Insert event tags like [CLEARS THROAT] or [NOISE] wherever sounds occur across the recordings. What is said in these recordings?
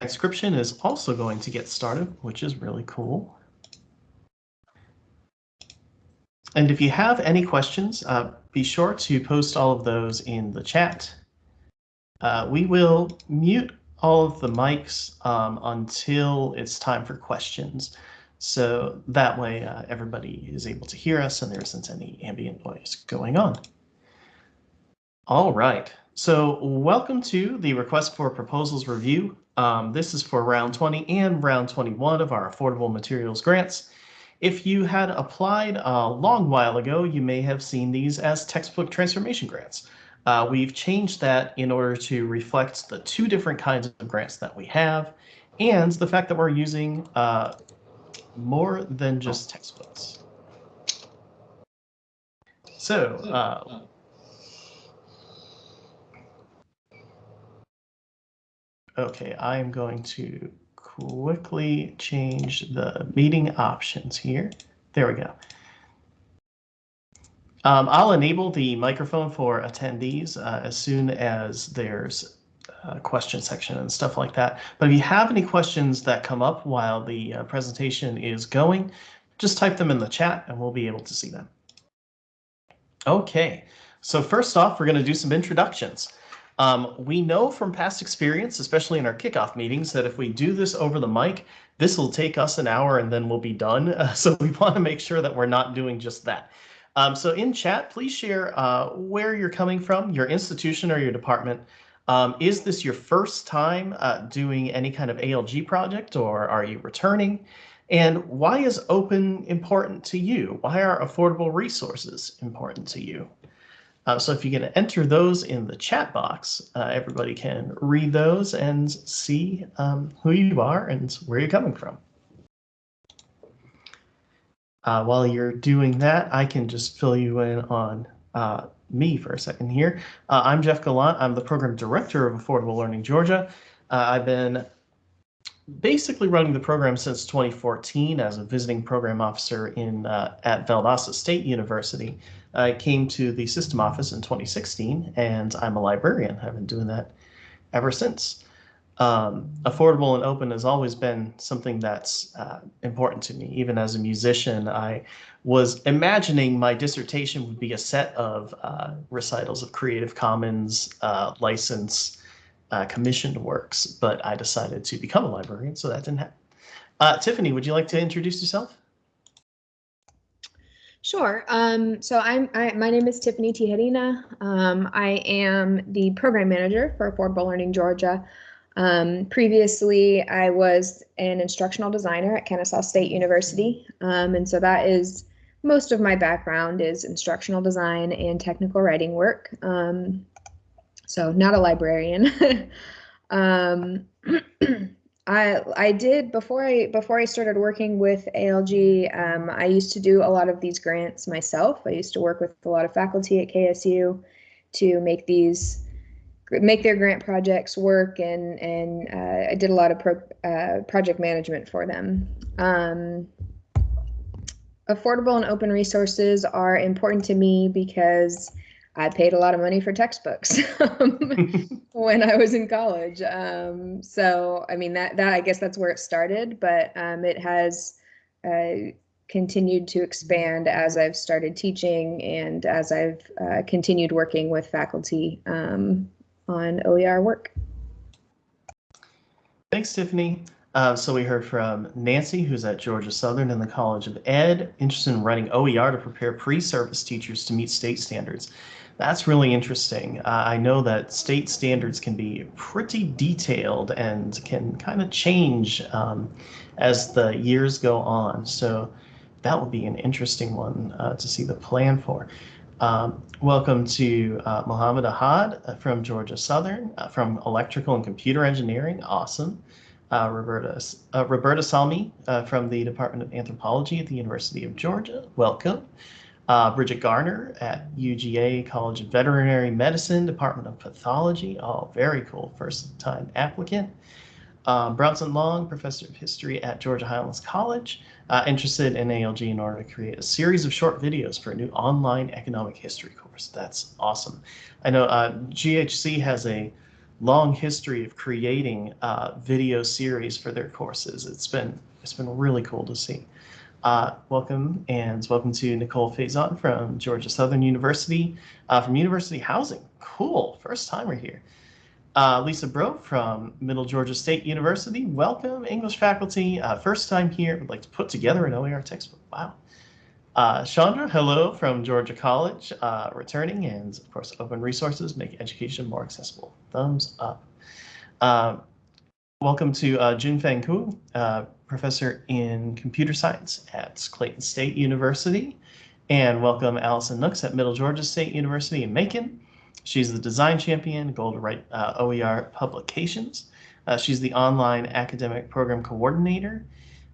transcription is also going to get started, which is really cool. And if you have any questions, uh, be sure to post all of those in the chat. Uh, we will mute all of the mics um, until it's time for questions. So that way uh, everybody is able to hear us and there isn't any ambient noise going on. All right, so welcome to the request for proposals review. Um, this is for round 20 and round 21 of our affordable materials grants. If you had applied a long while ago, you may have seen these as textbook transformation grants. Uh, we've changed that in order to reflect the two different kinds of grants that we have and the fact that we're using uh, more than just textbooks. So, uh, okay, I am going to quickly change the meeting options here. There we go. Um, I'll enable the microphone for attendees uh, as soon as there's a question section and stuff like that. But if you have any questions that come up while the uh, presentation is going, just type them in the chat and we'll be able to see them. Okay, so first off, we're going to do some introductions. Um, we know from past experience, especially in our kickoff meetings, that if we do this over the mic, this will take us an hour and then we'll be done. Uh, [LAUGHS] so we want to make sure that we're not doing just that. Um, so in chat, please share uh, where you're coming from, your institution or your department. Um, is this your first time uh, doing any kind of ALG project or are you returning? And why is open important to you? Why are affordable resources important to you? Uh, so if you can enter those in the chat box, uh, everybody can read those and see um, who you are and where you're coming from. Uh, while you're doing that, I can just fill you in on uh, me for a second here. Uh, I'm Jeff Gallant. I'm the program director of Affordable Learning Georgia. Uh, I've been basically running the program since 2014 as a visiting program officer in at Valdosta State University. I came to the system office in 2016, and I'm a librarian. I've been doing that ever since. Um, affordable and open has always been something that's uh, important to me. Even as a musician, I was imagining my dissertation would be a set of uh, recitals of Creative Commons uh, license uh, commissioned works, but I decided to become a librarian, so that didn't happen. Uh, Tiffany, would you like to introduce yourself? Sure. Um, so I'm I, my name is Tiffany Tijerina. Um, I am the program manager for Affordable Learning Georgia. Um, previously, I was an instructional designer at Kennesaw State University, um, and so that is most of my background is instructional design and technical writing work. Um, so not a librarian. [LAUGHS] [CLEARS THROAT] I I did before I before I started working with ALG. Um, I used to do a lot of these grants myself. I used to work with a lot of faculty at KSU to make these make their grant projects work, and and uh, I did a lot of pro, uh, project management for them. Um, affordable and open resources are important to me because I paid a lot of money for textbooks [LAUGHS] [LAUGHS] when I was in college. Um, so, I mean, that, that I guess that's where it started, but um, it has uh, continued to expand as I've started teaching and as I've uh, continued working with faculty um, on OER work. Thanks, Tiffany. Uh, so we heard from Nancy, who's at Georgia Southern in the College of Ed, interested in writing OER to prepare pre-service teachers to meet state standards. That's really interesting. Uh, I know that state standards can be pretty detailed and can kind of change um, as the years go on. So that would be an interesting one uh, to see the plan for. Um, welcome to uh, Mohammed Ahad uh, from Georgia Southern, uh, from Electrical and Computer Engineering. Awesome. Uh, Roberta, Roberta Salmi from the Department of Anthropology at the University of Georgia. Welcome. Uh, Bridget Garner at UGA College of Veterinary Medicine, Department of Pathology. Oh, very cool. First time applicant. Um, Bronson Long, Professor of History at Georgia Highlands College, uh, interested in ALG in order to create a series of short videos for a new online economic history course. That's awesome. I know uh, GHC has a long history of creating uh, video series for their courses. It's been it's been really cool to see. Uh, welcome and welcome to Nicole Faison from Georgia Southern University uh, from University Housing. Cool, first timer here. Uh, Lisa Bro from Middle Georgia State University. Welcome, English faculty. Uh, first time here. Would like to put together an OER textbook. Wow. Uh, Chandra, hello from Georgia College, uh, returning, and of course, open resources make education more accessible. Thumbs up. Uh, welcome to uh, Junfeng Ku, uh, professor in computer science at Clayton State University, and welcome Allison Nooks at Middle Georgia State University in Macon. She's the design champion, goal to write uh, OER publications. she's the online academic program coordinator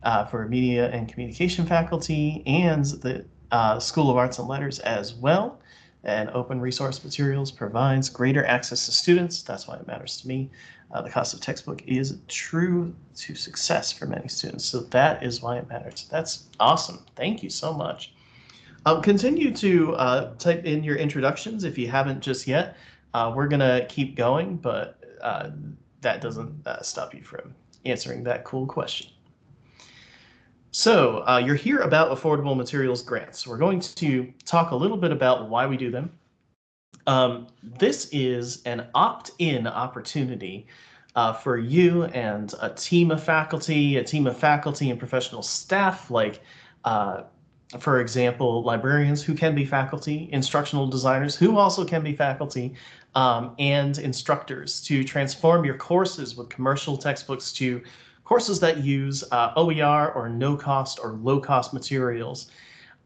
uh, for media and communication faculty and the uh, School of Arts and Letters as well. And open resource materials provides greater access to students. That's why it matters to me. Uh, the cost of textbook is true to success for many students. So that is why it matters. That's awesome. Thank you so much. Um, continue to uh, type in your introductions if you haven't just yet. Uh, we're going to keep going, but uh, that doesn't uh, stop you from answering that cool question. So uh, you're here about affordable materials grants. We're going to talk a little bit about why we do them. Um, this is an opt-in opportunity uh, for you and a team of faculty, a team of faculty and professional staff, like, uh, for example, librarians who can be faculty, instructional designers who also can be faculty, um, and instructors to transform your courses with commercial textbooks to courses that use uh, OER or no cost or low cost materials.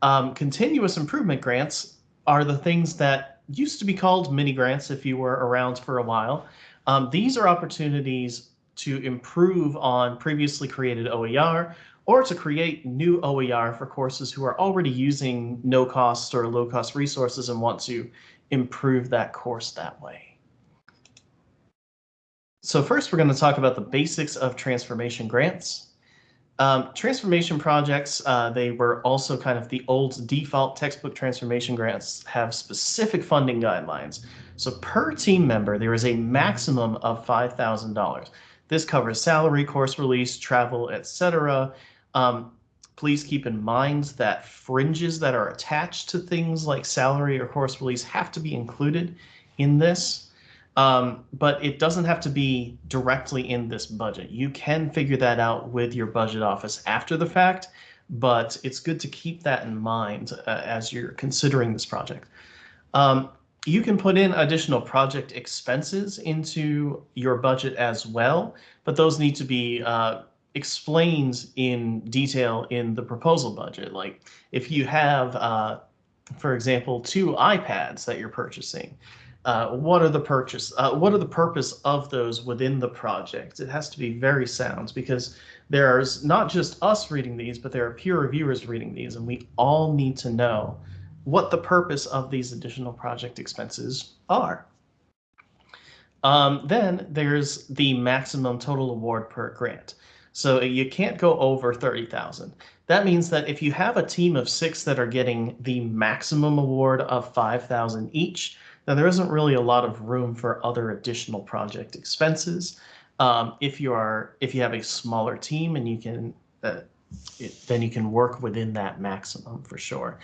Um, continuous improvement grants are the things that used to be called mini grants if you were around for a while. Um, these are opportunities to improve on previously created OER or to create new OER for courses who are already using no cost or low cost resources and want to improve that course that way. So first, we're going to talk about the basics of transformation grants. Um, transformation projects, uh, they were also kind of the old default textbook transformation grants have specific funding guidelines. So per team member, there is a maximum of $5,000. This covers salary, course release, travel, etc. Um, please keep in mind that fringes that are attached to things like salary or course release have to be included in this. Um, but it doesn't have to be directly in this budget. You can figure that out with your budget office after the fact, but it's good to keep that in mind uh, as you're considering this project. Um, you can put in additional project expenses into your budget as well, but those need to be uh, explained in detail in the proposal budget. Like if you have, uh, for example, two iPads that you're purchasing, uh, what are the purchase uh, what are the purpose of those within the project? It has to be very sound because there's not just us reading these but there are peer reviewers reading these and we all need to know what the purpose of these additional project expenses are. Um, then there's the maximum total award per grant. So you can't go over 30,000 that means that if you have a team of six that are getting the maximum award of 5,000 each now, there isn't really a lot of room for other additional project expenses. Um, if you are, if you have a smaller team and you can, uh, it, then you can work within that maximum for sure.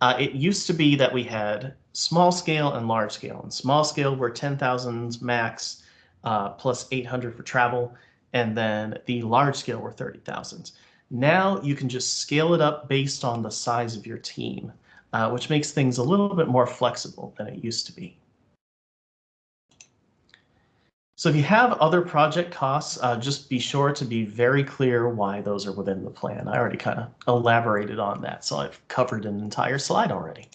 Uh, it used to be that we had small scale and large scale. And small scale were 10,000 max uh, plus 800 for travel, and then the large scale were 30,000. Now you can just scale it up based on the size of your team uh, which makes things a little bit more flexible than it used to be. So if you have other project costs, uh, just be sure to be very clear why those are within the plan. I already kind of elaborated on that, so I've covered an entire slide already.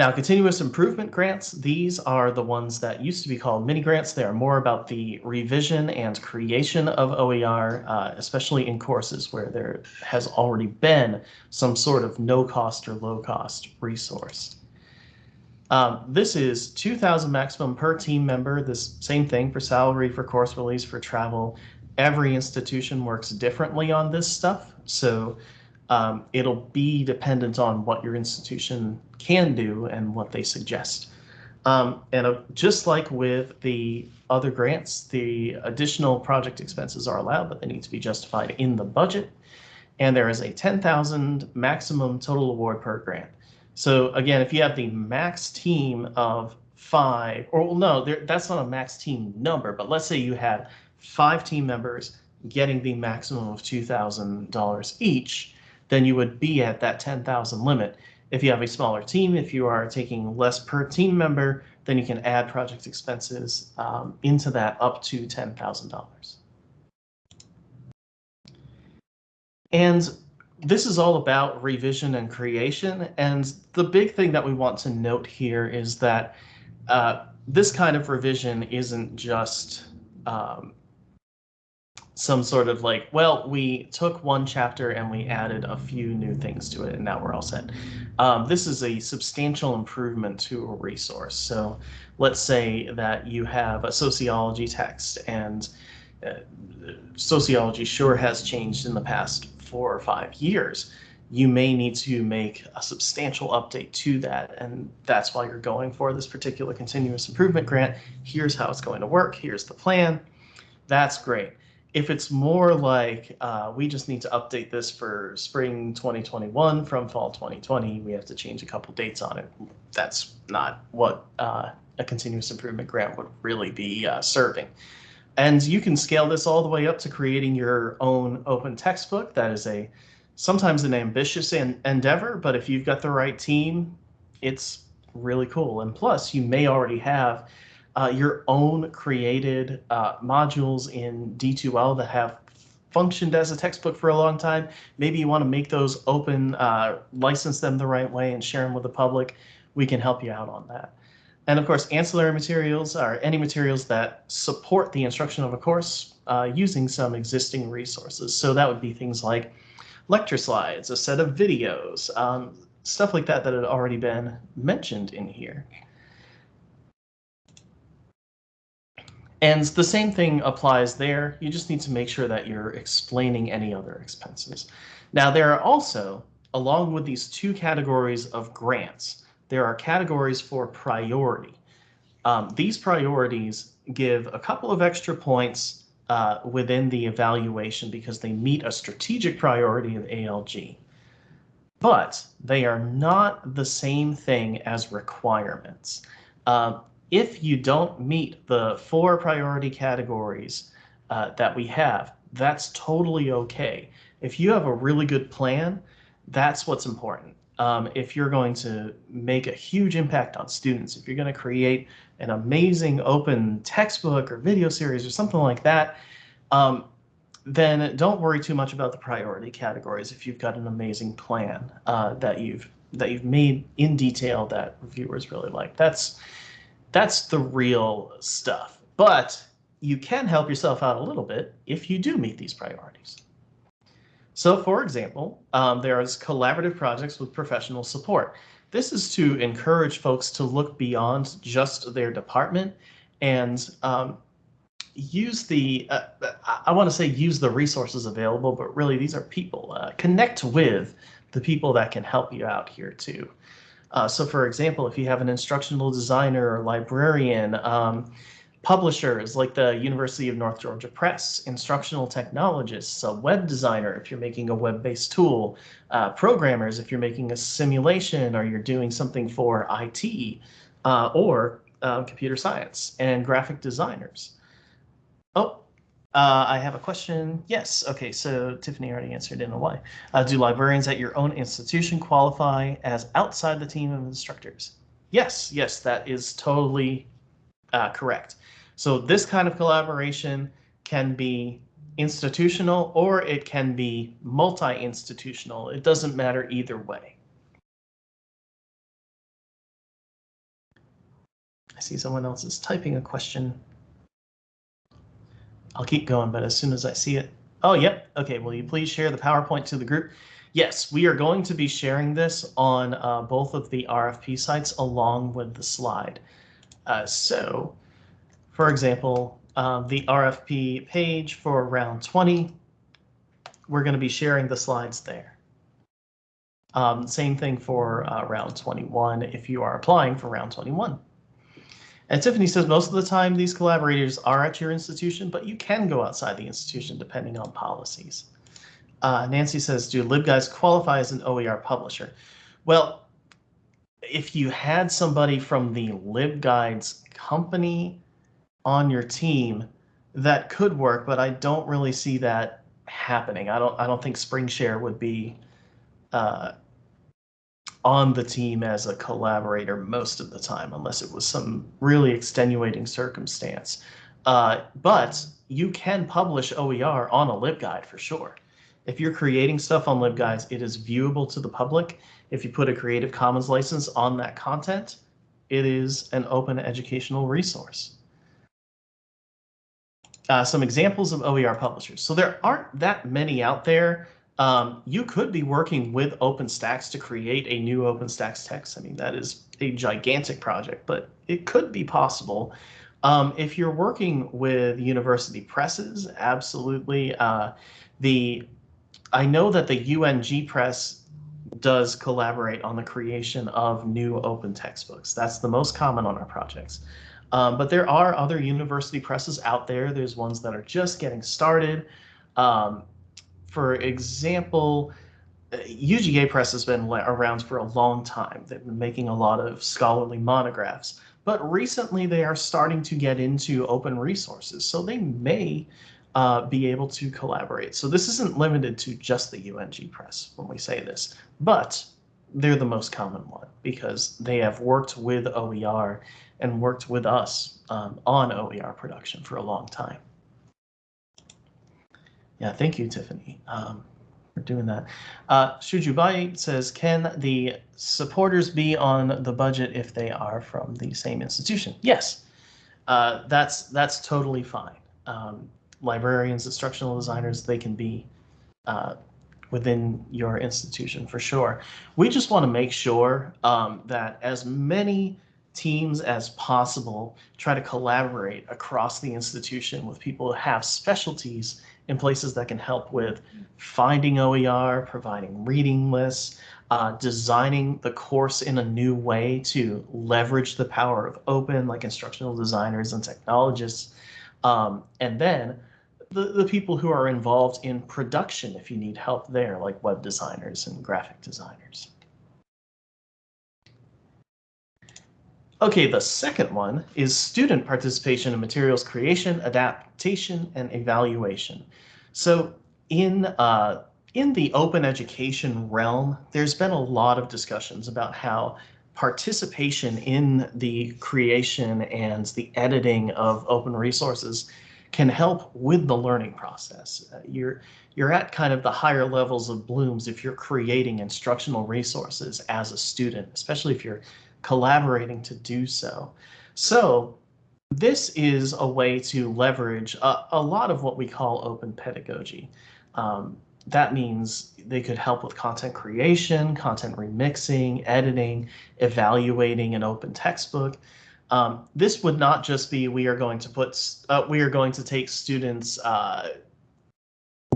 Now, continuous improvement grants, these are the ones that used to be called mini grants. They are more about the revision and creation of OER, uh, especially in courses where there has already been some sort of no cost or low cost resource. Um, this is 2000 maximum per team member. This same thing for salary, for course release, for travel. Every institution works differently on this stuff. So um, it'll be dependent on what your institution can do and what they suggest. Um, and uh, just like with the other grants, the additional project expenses are allowed, but they need to be justified in the budget. And there is a 10,000 maximum total award per grant. So again, if you have the max team of five, or well, no, there, that's not a max team number, but let's say you had five team members getting the maximum of $2,000 each, then you would be at that 10,000 limit. If you have a smaller team, if you are taking less per team member, then you can add project expenses um, into that up to $10,000. And this is all about revision and creation. And the big thing that we want to note here is that uh, this kind of revision isn't just um, some sort of like, well, we took one chapter and we added a few new things to it and now we're all set. Um, this is a substantial improvement to a resource. So let's say that you have a sociology text and uh, sociology sure has changed in the past four or five years. You may need to make a substantial update to that, and that's why you're going for this particular continuous improvement grant. Here's how it's going to work. Here's the plan. That's great if it's more like uh, we just need to update this for spring 2021 from fall 2020, we have to change a couple dates on it. That's not what uh, a continuous improvement grant would really be uh, serving. And you can scale this all the way up to creating your own open textbook. That is a sometimes an ambitious en endeavor, but if you've got the right team, it's really cool. And plus, you may already have uh, your own created uh, modules in D2L that have functioned as a textbook for a long time. Maybe you want to make those open, uh, license them the right way, and share them with the public. We can help you out on that. And of course, ancillary materials are any materials that support the instruction of a course uh, using some existing resources. So that would be things like lecture slides, a set of videos, um, stuff like that that had already been mentioned in here. And the same thing applies there. You just need to make sure that you're explaining any other expenses. Now, there are also, along with these two categories of grants, there are categories for priority. Um, these priorities give a couple of extra points uh, within the evaluation because they meet a strategic priority of ALG. But they are not the same thing as requirements. Uh, if you don't meet the four priority categories uh, that we have, that's totally okay. If you have a really good plan, that's what's important. Um, if you're going to make a huge impact on students, if you're going to create an amazing open textbook or video series or something like that, um, then don't worry too much about the priority categories if you've got an amazing plan uh, that you've that you've made in detail that reviewers really like. That's that's the real stuff. But you can help yourself out a little bit if you do meet these priorities. So for example, um, there's collaborative projects with professional support. This is to encourage folks to look beyond just their department and um, use the, uh, I want to say use the resources available, but really these are people. Uh, connect with the people that can help you out here too. Uh, so for example, if you have an instructional designer or librarian, um, publishers like the University of North Georgia Press, instructional technologists, a web designer if you're making a web-based tool, uh, programmers if you're making a simulation or you're doing something for IT, uh, or uh, computer science, and graphic designers. Oh, uh, I have a question. Yes. Okay. So Tiffany already answered in a way. Uh, do librarians at your own institution qualify as outside the team of instructors? Yes. Yes, that is totally uh, correct. So this kind of collaboration can be institutional or it can be multi-institutional. It doesn't matter either way. I see someone else is typing a question. I'll keep going, but as soon as I see it. Oh, yep. Okay, will you please share the PowerPoint to the group? Yes, we are going to be sharing this on uh, both of the RFP sites along with the slide. Uh, so, for example, uh, the RFP page for round 20, we're going to be sharing the slides there. Um, same thing for uh, round 21 if you are applying for round 21. And Tiffany says most of the time these collaborators are at your institution, but you can go outside the institution depending on policies. Uh, Nancy says, do LibGuides qualify as an OER publisher? Well, if you had somebody from the LibGuides company on your team, that could work, but I don't really see that happening. I don't I don't think SpringShare would be uh, on the team as a collaborator most of the time, unless it was some really extenuating circumstance. Uh, but you can publish OER on a LibGuide for sure. If you're creating stuff on LibGuides, it is viewable to the public. If you put a Creative Commons license on that content, it is an open educational resource. Uh, some examples of OER publishers. So there aren't that many out there. Um, you could be working with OpenStax to create a new OpenStax text. I mean, that is a gigantic project, but it could be possible. Um, if you're working with university presses, absolutely. Uh, the I know that the UNG Press does collaborate on the creation of new open textbooks. That's the most common on our projects. Um, but there are other university presses out there. There's ones that are just getting started. Um, for example, UGA Press has been around for a long time. They've been making a lot of scholarly monographs, but recently they are starting to get into open resources. So they may uh, be able to collaborate. So this isn't limited to just the UNG Press when we say this, but they're the most common one because they have worked with OER and worked with us um, on OER production for a long time. Yeah, thank you, Tiffany, um, for doing that. Uh, Shujubai says, can the supporters be on the budget if they are from the same institution? Yes, uh, that's that's totally fine. Um, librarians, instructional designers, they can be uh, within your institution for sure. We just want to make sure um, that as many teams as possible try to collaborate across the institution with people who have specialties in places that can help with finding OER, providing reading lists, uh, designing the course in a new way to leverage the power of open, like instructional designers and technologists. Um, and then the, the people who are involved in production if you need help there, like web designers and graphic designers. Okay, the second one is student participation in materials creation, adaptation, and evaluation. So in, uh, in the open education realm, there's been a lot of discussions about how participation in the creation and the editing of open resources can help with the learning process. Uh, you're, you're at kind of the higher levels of Bloom's if you're creating instructional resources as a student, especially if you're collaborating to do so. So this is a way to leverage a, a lot of what we call open pedagogy. Um, that means they could help with content creation, content remixing, editing, evaluating an open textbook. Um, this would not just be we are going to put uh, we are going to take students uh,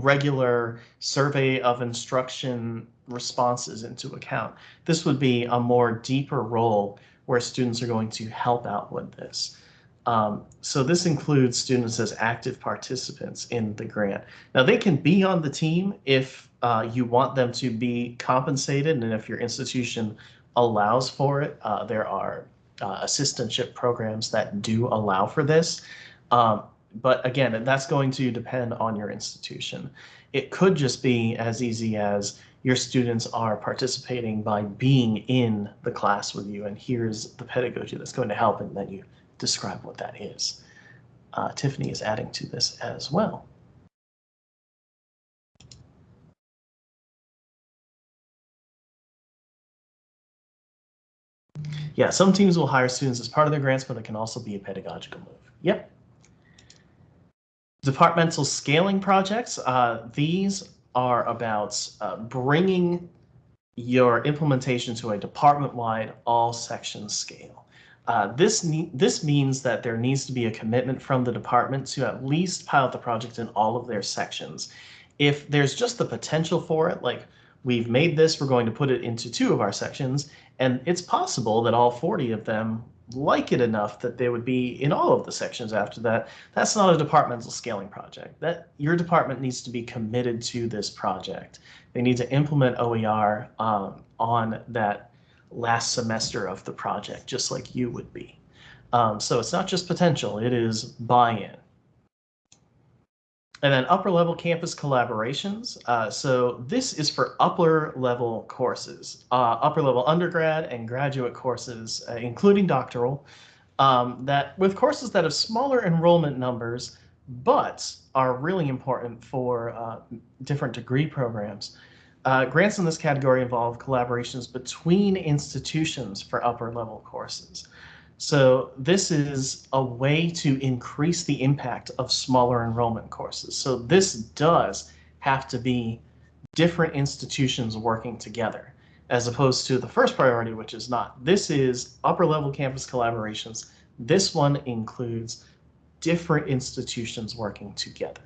regular survey of instruction responses into account. This would be a more deeper role where students are going to help out with this. Um, so this includes students as active participants in the grant. Now they can be on the team if uh, you want them to be compensated and if your institution allows for it. Uh, there are uh, assistantship programs that do allow for this. Um, but again, that's going to depend on your institution. It could just be as easy as your students are participating by being in the class with you, and here's the pedagogy that's going to help, and then you describe what that is. Uh, Tiffany is adding to this as well. Yeah, some teams will hire students as part of their grants, but it can also be a pedagogical move. Yep. Departmental scaling projects. Uh, these are about uh, bringing your implementation to a department-wide all section scale. Uh, this, this means that there needs to be a commitment from the department to at least pilot the project in all of their sections. If there's just the potential for it, like we've made this, we're going to put it into two of our sections, And it's possible that all 40 of them like it enough that they would be in all of the sections after that. That's not a departmental scaling project. That your department needs to be committed to this project. They need to implement OER um, on that last semester of the project, just like you would be. Um, so it's not just potential, it is buy-in. And then upper level campus collaborations. Uh, so this is for upper level courses, uh, upper level undergrad and graduate courses, uh, including doctoral, um, that with courses that have smaller enrollment numbers, but are really important for uh, different degree programs. Uh, grants in this category involve collaborations between institutions for upper level courses. So this is a way to increase the impact of smaller enrollment courses. So this does have to be different institutions working together as opposed to the first priority, which is not. This is upper level campus collaborations. This one includes different institutions working together.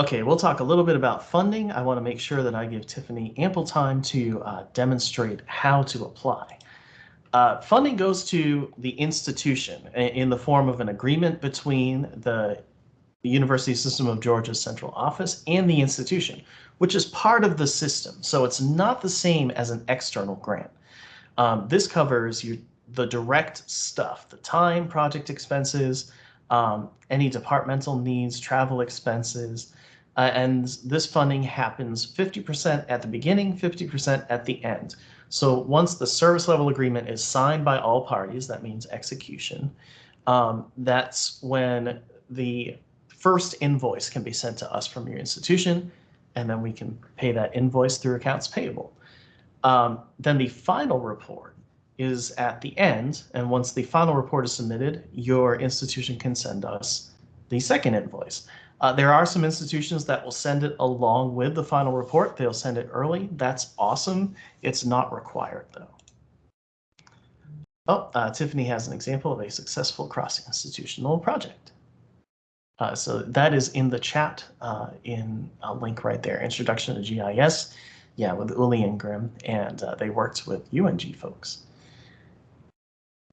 Okay, we'll talk a little bit about funding. I want to make sure that I give Tiffany ample time to uh, demonstrate how to apply. Uh, funding goes to the institution in the form of an agreement between the University System of Georgia's central office and the institution, which is part of the system. So it's not the same as an external grant. Um, this covers you, the direct stuff, the time, project expenses, um, any departmental needs, travel expenses, uh, and this funding happens 50% at the beginning, 50% at the end. So once the service level agreement is signed by all parties, that means execution, um, that's when the first invoice can be sent to us from your institution, and then we can pay that invoice through accounts payable. Um, then the final report is at the end, and once the final report is submitted, your institution can send us the second invoice. Uh, there are some institutions that will send it along with the final report. They'll send it early. That's awesome. It's not required though. Oh, uh, Tiffany has an example of a successful cross-institutional project. Uh, so that is in the chat uh, in a link right there, Introduction to GIS. Yeah, with Uli and Grimm, and uh, they worked with UNG folks.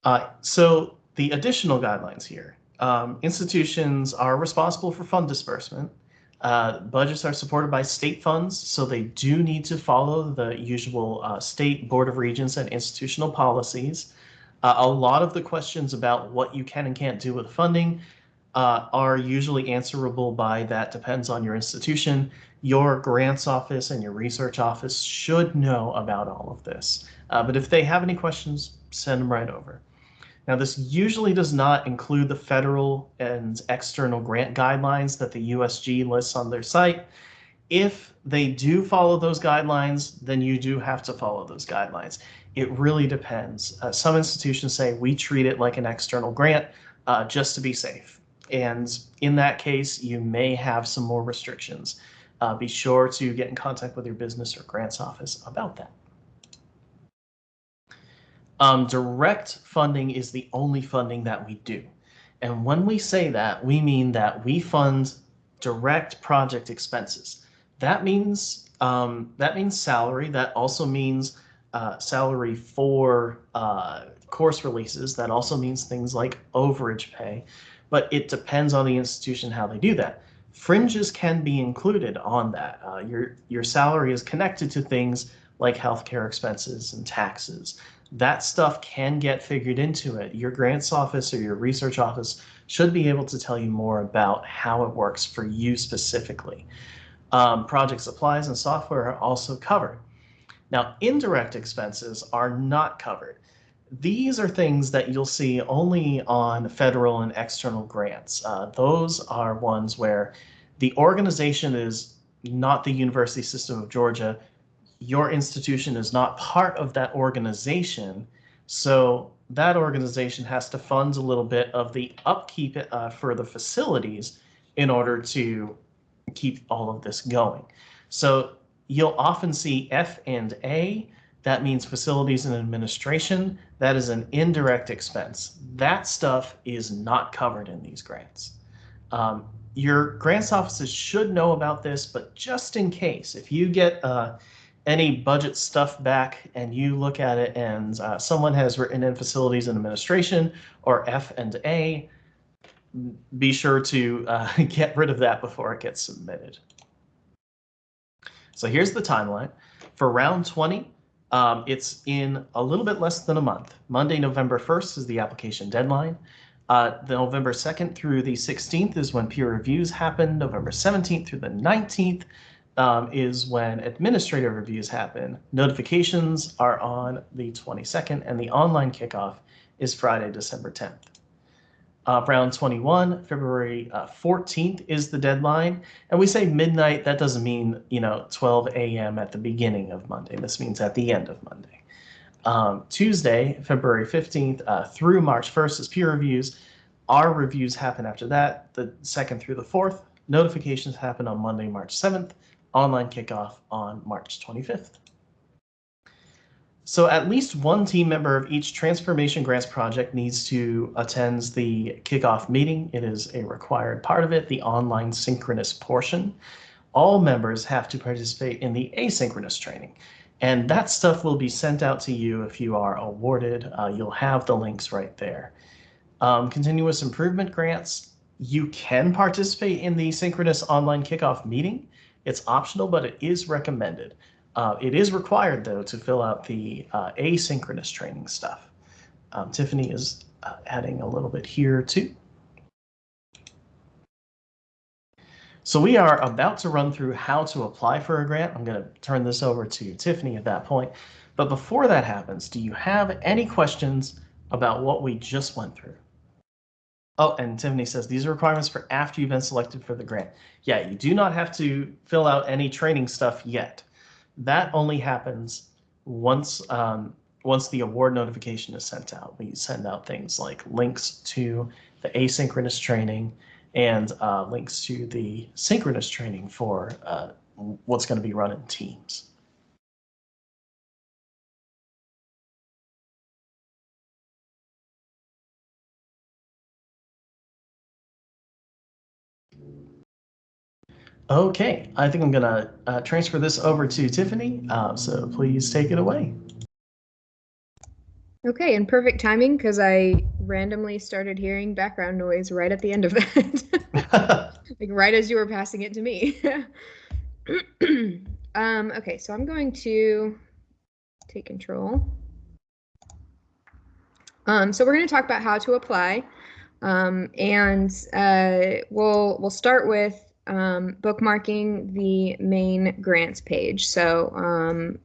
Uh, so the additional guidelines here um, institutions are responsible for fund disbursement. Uh, budgets are supported by state funds, so they do need to follow the usual uh, state board of regents and institutional policies. Uh, a lot of the questions about what you can and can't do with funding uh, are usually answerable by that depends on your institution. Your grants office and your research office should know about all of this. Uh, but if they have any questions, send them right over. Now, this usually does not include the federal and external grant guidelines that the USG lists on their site. If they do follow those guidelines, then you do have to follow those guidelines. It really depends. Uh, some institutions say we treat it like an external grant uh, just to be safe. And in that case, you may have some more restrictions. Uh, be sure to get in contact with your business or grants office about that. Um, direct funding is the only funding that we do. And when we say that, we mean that we fund direct project expenses. That means um, that means salary. That also means uh, salary for uh, course releases. That also means things like overage pay. But it depends on the institution how they do that. Fringes can be included on that. Uh, your your salary is connected to things like healthcare expenses and taxes that stuff can get figured into it. Your grants office or your research office should be able to tell you more about how it works for you specifically. Um, project supplies and software are also covered. Now, indirect expenses are not covered. These are things that you'll see only on federal and external grants. Uh, those are ones where the organization is not the University System of Georgia, your institution is not part of that organization. So that organization has to fund a little bit of the upkeep uh, for the facilities in order to keep all of this going. So you'll often see F and A, that means facilities and administration. That is an indirect expense. That stuff is not covered in these grants. Um, your grants offices should know about this, but just in case, if you get uh, any budget stuff back and you look at it and uh, someone has written in facilities and administration or F and A, be sure to uh, [LAUGHS] get rid of that before it gets submitted. So here's the timeline. For round 20, um, it's in a little bit less than a month. Monday, November 1st is the application deadline. Uh, the November 2nd through the 16th is when peer reviews happen. November 17th through the 19th um, is when administrative reviews happen. Notifications are on the 22nd and the online kickoff is Friday, December 10th. Uh, round 21, February uh, 14th is the deadline. And we say midnight, that doesn't mean, you know, 12 a.m. at the beginning of Monday. This means at the end of Monday. Um, Tuesday, February 15th uh, through March 1st is peer reviews. Our reviews happen after that, the 2nd through the 4th. Notifications happen on Monday, March 7th. Online kickoff on March 25th. So at least one team member of each Transformation Grants project needs to attend the kickoff meeting. It is a required part of it, the online synchronous portion. All members have to participate in the asynchronous training. And that stuff will be sent out to you if you are awarded. Uh, you'll have the links right there. Um, continuous improvement grants, you can participate in the synchronous online kickoff meeting. It's optional, but it is recommended. Uh, it is required, though, to fill out the uh, asynchronous training stuff. Um, Tiffany is uh, adding a little bit here, too. So we are about to run through how to apply for a grant. I'm going to turn this over to Tiffany at that point. But before that happens, do you have any questions about what we just went through? Oh, and Tiffany says these are requirements for after you've been selected for the grant. Yeah, you do not have to fill out any training stuff yet that only happens once um, once the award notification is sent out. We send out things like links to the asynchronous training and uh, links to the synchronous training for uh, what's going to be run in teams. Okay, I think I'm gonna uh, transfer this over to Tiffany, uh, so please take it away. Okay, and perfect timing because I randomly started hearing background noise right at the end of that, [LAUGHS] like right as you were passing it to me. [CLEARS THROAT] um, okay, so I'm going to take control. Um, so we're going to talk about how to apply, um, and uh, we'll we'll start with um, bookmarking the main grants page. So um,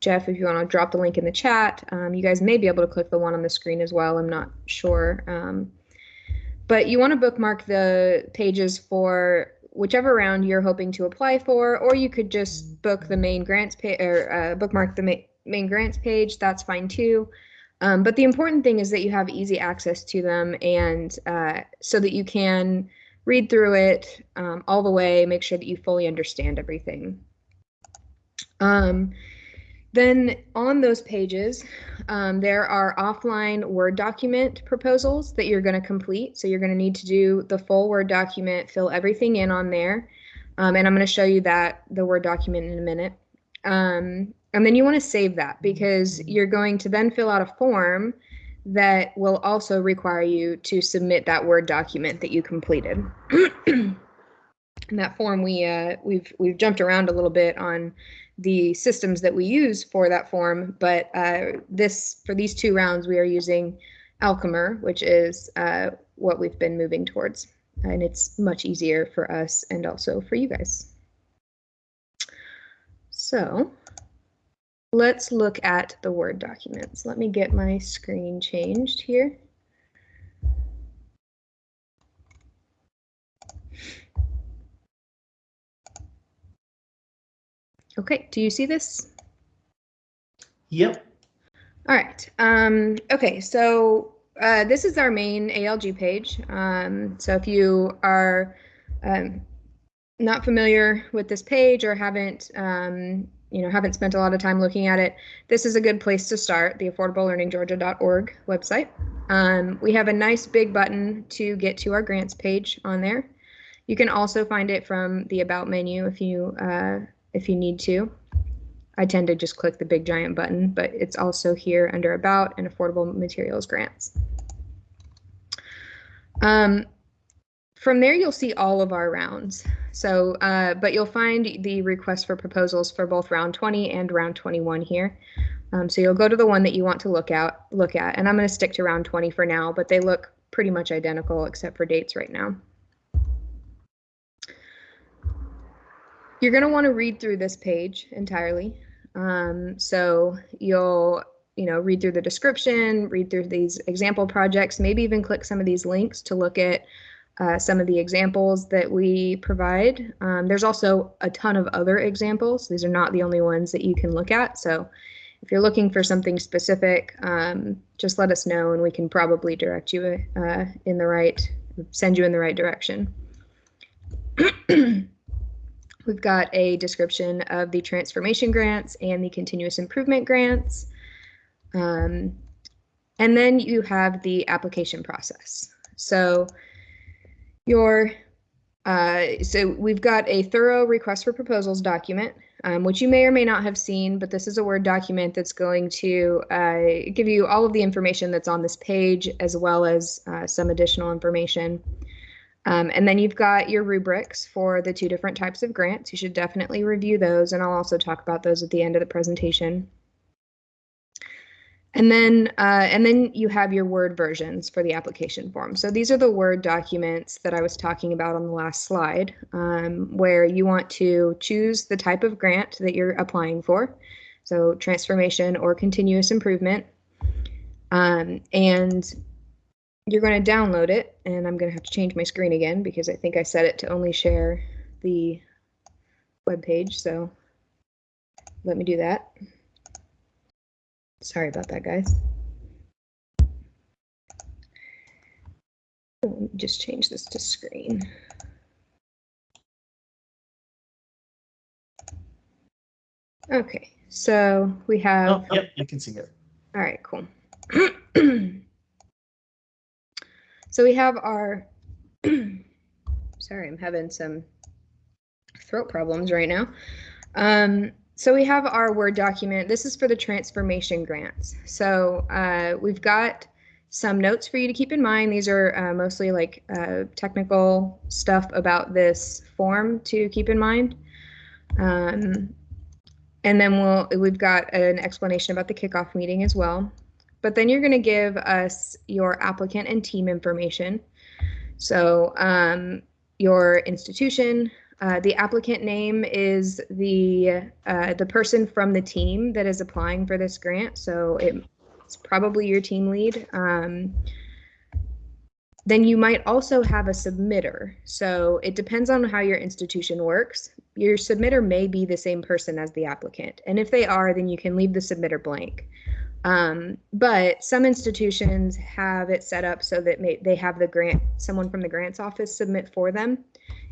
Jeff, if you want to drop the link in the chat, um, you guys may be able to click the one on the screen as well. I'm not sure. Um, but you want to bookmark the pages for whichever round you're hoping to apply for, or you could just book the main grants page or uh, bookmark the ma main grants page. That's fine too. Um, but the important thing is that you have easy access to them and uh, so that you can read through it um, all the way, make sure that you fully understand everything. Um, then on those pages, um, there are offline Word document proposals that you're going to complete. So you're going to need to do the full Word document, fill everything in on there. Um, and I'm going to show you that the Word document in a minute. Um, and then you want to save that because you're going to then fill out a form that will also require you to submit that Word document that you completed. [CLEARS THROAT] In that form, we uh, we've we've jumped around a little bit on the systems that we use for that form, but uh, this for these two rounds we are using Alchemer, which is uh, what we've been moving towards, and it's much easier for us and also for you guys. So let's look at the Word documents. Let me get my screen changed here. Okay, do you see this? Yep. All right. Um, okay, so uh, this is our main ALG page. Um, so if you are um, not familiar with this page or haven't um, you know haven't spent a lot of time looking at it, this is a good place to start. The affordablelearninggeorgia.org website. Um, we have a nice big button to get to our grants page on there. You can also find it from the about menu if you uh, if you need to. I tend to just click the big giant button, but it's also here under About and Affordable Materials Grants. Um, from there, you'll see all of our rounds. So, uh, but you'll find the request for proposals for both round 20 and round 21 here. Um, so you'll go to the one that you want to look at, look at, and I'm going to stick to round 20 for now, but they look pretty much identical except for dates right now. You're going to want to read through this page entirely. Um, so you'll, you know, read through the description, read through these example projects, maybe even click some of these links to look at uh, some of the examples that we provide. Um, there's also a ton of other examples. These are not the only ones that you can look at. So if you're looking for something specific, um, just let us know and we can probably direct you uh, in the right, send you in the right direction. [CLEARS THROAT] We've got a description of the transformation grants and the continuous improvement grants. Um, and then you have the application process. So your uh, so we've got a thorough request for proposals document, um, which you may or may not have seen, but this is a Word document that's going to uh, give you all of the information that's on this page, as well as uh, some additional information. Um, and then you've got your rubrics for the two different types of grants. You should definitely review those, and I'll also talk about those at the end of the presentation. And then, uh, and then you have your Word versions for the application form. So these are the Word documents that I was talking about on the last slide, um, where you want to choose the type of grant that you're applying for. So transformation or continuous improvement. Um, and you're going to download it and I'm going to have to change my screen again because I think I set it to only share the web page. So let me do that. Sorry about that, guys. Let me just change this to screen. Okay, so we have. Oh, yep, you can see it. All right, cool. [CLEARS THROAT] so we have our, [CLEARS THROAT] sorry, I'm having some throat problems right now. Um, so we have our Word document. This is for the transformation grants. So uh, we've got some notes for you to keep in mind. These are uh, mostly like uh, technical stuff about this form to keep in mind. Um, and then we'll we've got an explanation about the kickoff meeting as well. But then you're going to give us your applicant and team information. So um, your institution, uh, the applicant name is the uh, the person from the team that is applying for this grant. So it, it's probably your team lead. Um, then you might also have a submitter. So it depends on how your institution works. Your submitter may be the same person as the applicant. And if they are, then you can leave the submitter blank. Um, but some institutions have it set up so that may, they have the grant, someone from the grants office submit for them.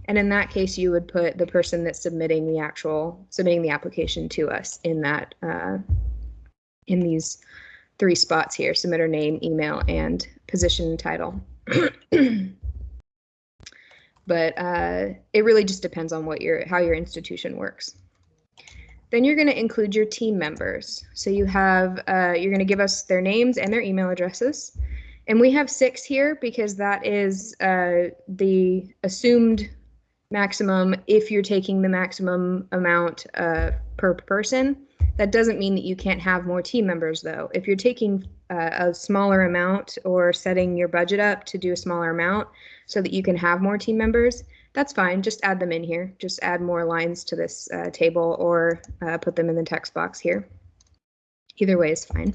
And in that case, you would put the person that's submitting the actual, submitting the application to us in that, uh, in these three spots here, submitter name, email, and position title. [CLEARS THROAT] but uh, it really just depends on what your how your institution works. Then you're going to include your team members. So you have uh, you're going to give us their names and their email addresses, and we have six here because that is uh, the assumed maximum if you're taking the maximum amount uh, per person. That doesn't mean that you can't have more team members though. If you're taking uh, a smaller amount or setting your budget up to do a smaller amount so that you can have more team members, that's fine. Just add them in here. Just add more lines to this uh, table or uh, put them in the text box here. Either way is fine.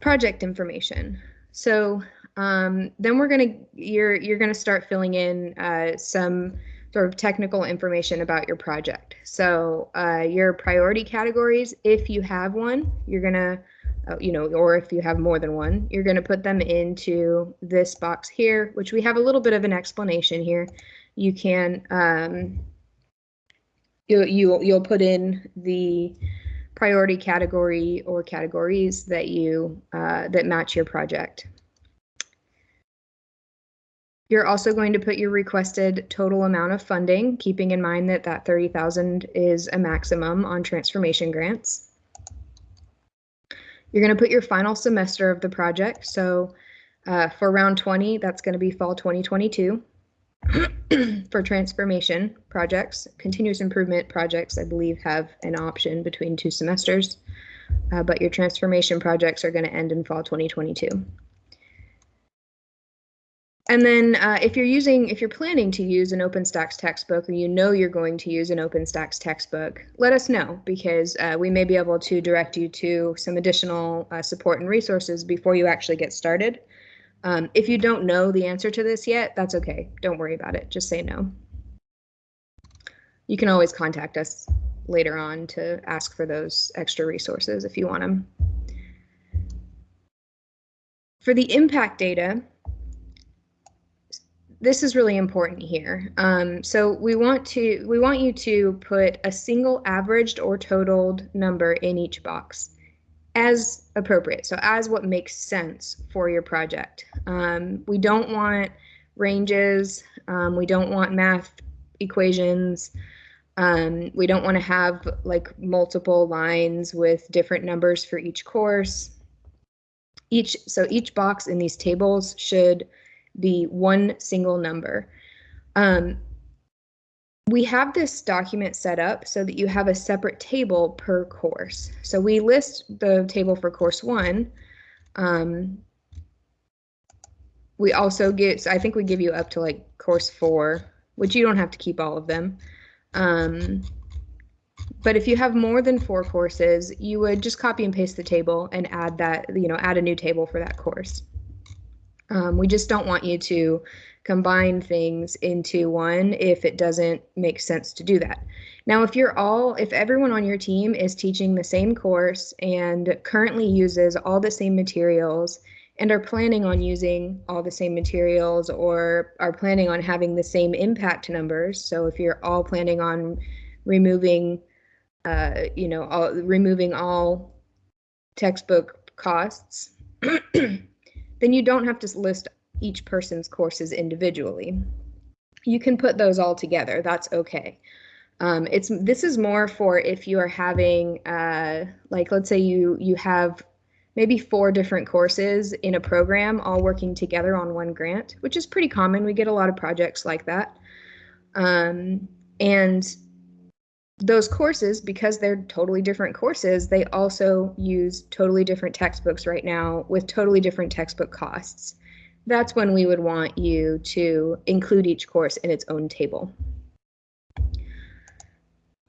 Project information. So um, then we're gonna you're you're gonna start filling in uh, some sort of technical information about your project. So uh, your priority categories, if you have one, you're gonna, uh, you know, or if you have more than one, you're gonna put them into this box here, which we have a little bit of an explanation here. You can, um, you you you'll put in the priority category or categories that you uh, that match your project. You're also going to put your requested total amount of funding, keeping in mind that that 30,000 is a maximum on transformation grants. You're going to put your final semester of the project. So uh, for round 20, that's going to be fall 2022. [CLEARS THROAT] for transformation projects, continuous improvement projects, I believe, have an option between two semesters, uh, but your transformation projects are going to end in fall 2022. And then uh, if you're using, if you're planning to use an OpenStax textbook or you know you're going to use an OpenStax textbook, let us know because uh, we may be able to direct you to some additional uh, support and resources before you actually get started. Um, if you don't know the answer to this yet, that's okay. Don't worry about it. Just say no. You can always contact us later on to ask for those extra resources if you want them. For the impact data, this is really important here. Um, so we want to we want you to put a single averaged or totaled number in each box as appropriate. So as what makes sense for your project. Um, we don't want ranges. Um, we don't want math equations. Um, we don't want to have like multiple lines with different numbers for each course. Each so each box in these tables should be one single number. Um, we have this document set up so that you have a separate table per course. So we list the table for course one. Um, we also get, so I think we give you up to like course four, which you don't have to keep all of them. Um, but if you have more than four courses, you would just copy and paste the table and add that, you know, add a new table for that course. Um, we just don't want you to combine things into one if it doesn't make sense to do that. Now, if you're all, if everyone on your team is teaching the same course and currently uses all the same materials and are planning on using all the same materials or are planning on having the same impact numbers, so if you're all planning on removing, uh, you know, all, removing all textbook costs, [CLEARS THROAT] then you don't have to list each person's courses individually. You can put those all together. That's okay. Um, it's this is more for if you are having uh, like let's say you you have maybe four different courses in a program all working together on one grant, which is pretty common. We get a lot of projects like that. Um, and those courses, because they're totally different courses, they also use totally different textbooks right now with totally different textbook costs that's when we would want you to include each course in its own table.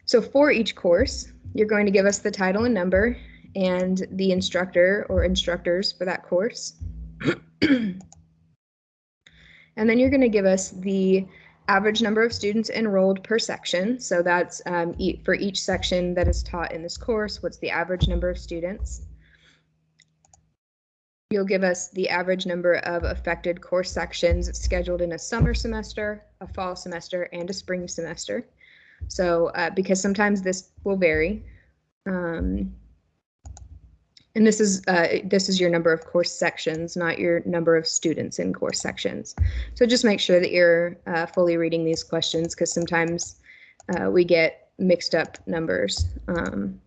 So for each course, you're going to give us the title and number and the instructor or instructors for that course. [CLEARS THROAT] and then you're going to give us the average number of students enrolled per section. So that's um, e for each section that is taught in this course, what's the average number of students. You'll give us the average number of affected course sections scheduled in a summer semester, a fall semester, and a spring semester. So uh, because sometimes this will vary. Um, and this is uh, this is your number of course sections, not your number of students in course sections. So just make sure that you're uh, fully reading these questions because sometimes uh, we get mixed up numbers um,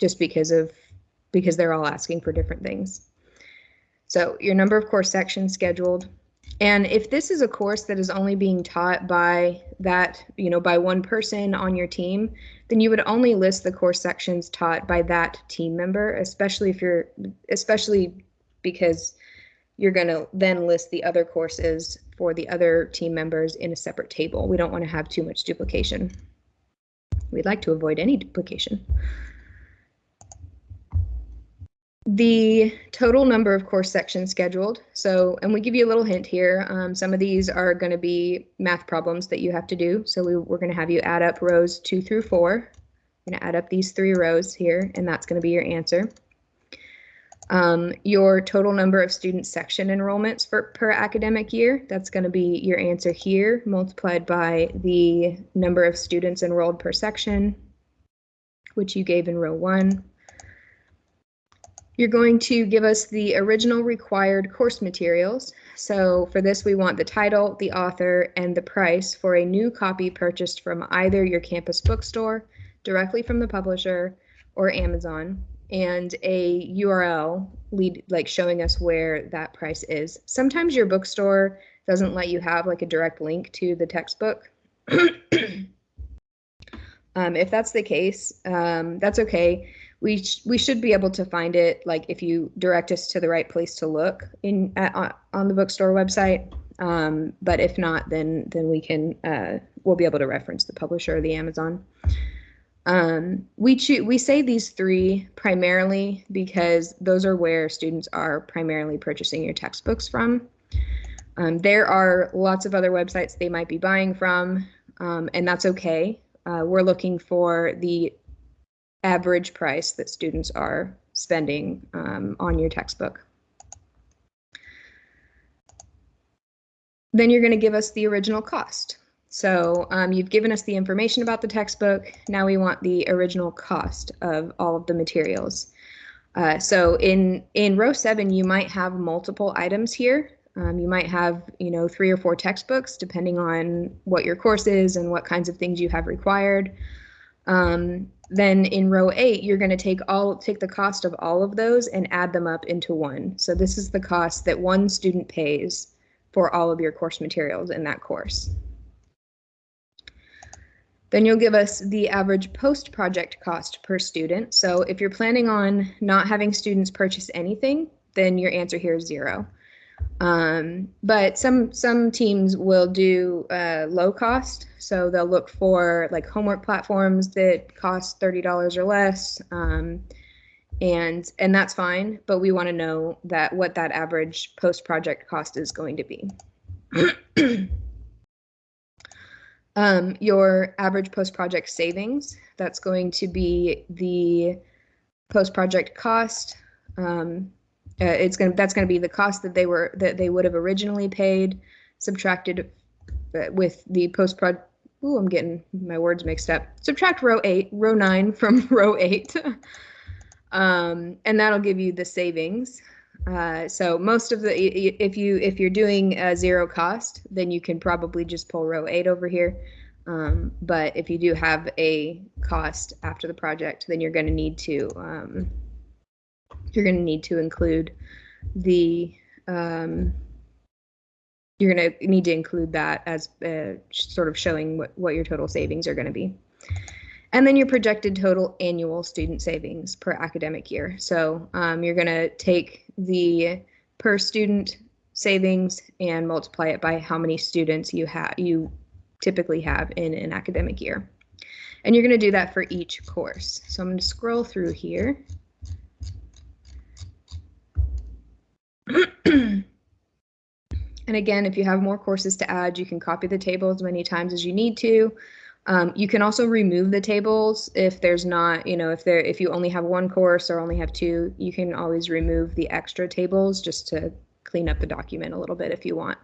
just because of because they're all asking for different things. So your number of course sections scheduled. And if this is a course that is only being taught by that, you know, by one person on your team, then you would only list the course sections taught by that team member, especially if you're, especially because you're going to then list the other courses for the other team members in a separate table. We don't want to have too much duplication. We'd like to avoid any duplication the total number of course sections scheduled. So, and we give you a little hint here. Um, some of these are going to be math problems that you have to do. So we, we're going to have you add up rows two through four. I'm going to add up these three rows here, and that's going to be your answer. Um, your total number of student section enrollments for per academic year, that's going to be your answer here, multiplied by the number of students enrolled per section, which you gave in row one You're going to give us the original required course materials. So for this, we want the title, the author, and the price for a new copy purchased from either your campus bookstore, directly from the publisher, or Amazon, and a URL lead like showing us where that price is. Sometimes your bookstore doesn't let you have like a direct link to the textbook. [CLEARS THROAT] um, if that's the case, um, that's okay we sh we should be able to find it like if you direct us to the right place to look in on the bookstore website. Um, but if not then then we can uh, we'll be able to reference the publisher or the amazon. Um, we choose we say these three primarily because those are where students are primarily purchasing your textbooks from. Um, there are lots of other websites they might be buying from um, and that's okay. Uh, we're looking for the average price that students are spending um, on your textbook. Then you're going to give us the original cost. So um, you've given us the information about the textbook. Now we want the original cost of all of the materials. Uh, so in in row seven, you might have multiple items here. Um, you might have, you know, three or four textbooks, depending on what your course is and what kinds of things you have required. Um, then in row eight, you're going to take all take the cost of all of those and add them up into one. So this is the cost that one student pays for all of your course materials in that course. Then you'll give us the average post-project cost per student. So if you're planning on not having students purchase anything, then your answer here is zero. Um, but some some teams will do uh, low cost, so they'll look for like homework platforms that cost thirty dollars or less, um, and and that's fine. But we want to know that what that average post project cost is going to be. [CLEARS THROAT] um, your average post project savings that's going to be the post project cost. Um, uh, it's going that's going to be the cost that they were that they would have originally paid subtracted uh, with the post prod Ooh, I'm getting my words mixed up. Subtract row eight, row nine [LAUGHS] from row eight. [LAUGHS] um, and that'll give you the savings. Uh, so most of the, if you, if you're doing a zero cost, then you can probably just pull row eight over here. Um, but if you do have a cost after the project, then you're going to need to, um, you're going to need to include the um, you're going to need to include that as uh, sort of showing what, what your total savings are going to be. And then your projected total annual student savings per academic year. So um, you're going to take the per student savings and multiply it by how many students you have you typically have in an academic year. And you're going to do that for each course. So I'm going to scroll through here. [CLEARS THROAT] and again, if you have more courses to add, you can copy the table as many times as you need to. Um, you can also remove the tables if there's not, you know, if there if you only have one course or only have two, you can always remove the extra tables just to clean up the document a little bit if you want.